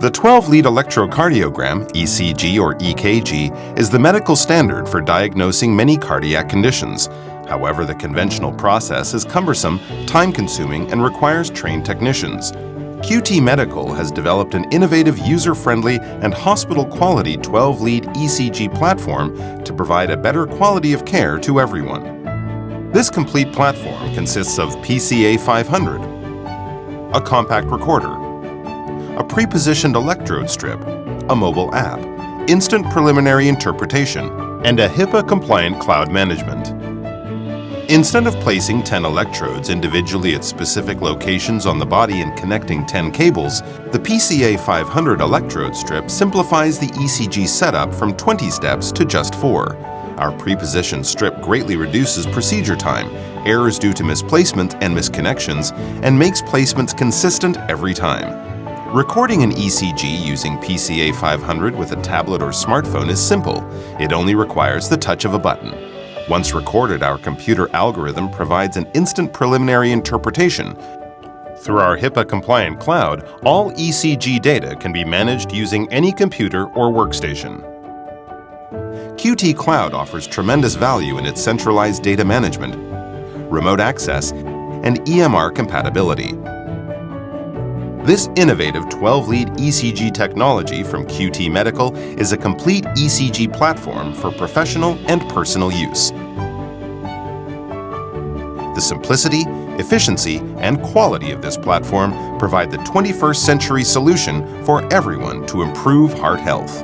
The 12-lead electrocardiogram, ECG or EKG, is the medical standard for diagnosing many cardiac conditions. However, the conventional process is cumbersome, time-consuming, and requires trained technicians. QT Medical has developed an innovative, user-friendly, and hospital-quality 12-lead ECG platform to provide a better quality of care to everyone. This complete platform consists of PCA 500, a compact recorder, a pre-positioned electrode strip, a mobile app, instant preliminary interpretation, and a HIPAA-compliant cloud management. Instead of placing 10 electrodes individually at specific locations on the body and connecting 10 cables, the PCA 500 electrode strip simplifies the ECG setup from 20 steps to just 4. Our pre-positioned strip greatly reduces procedure time, errors due to misplacement and misconnections, and makes placements consistent every time. Recording an ECG using PCA 500 with a tablet or smartphone is simple. It only requires the touch of a button. Once recorded, our computer algorithm provides an instant preliminary interpretation. Through our HIPAA-compliant cloud, all ECG data can be managed using any computer or workstation. QT Cloud offers tremendous value in its centralized data management, remote access, and EMR compatibility. This innovative 12-lead ECG technology from QT Medical is a complete ECG platform for professional and personal use. The simplicity, efficiency, and quality of this platform provide the 21st century solution for everyone to improve heart health.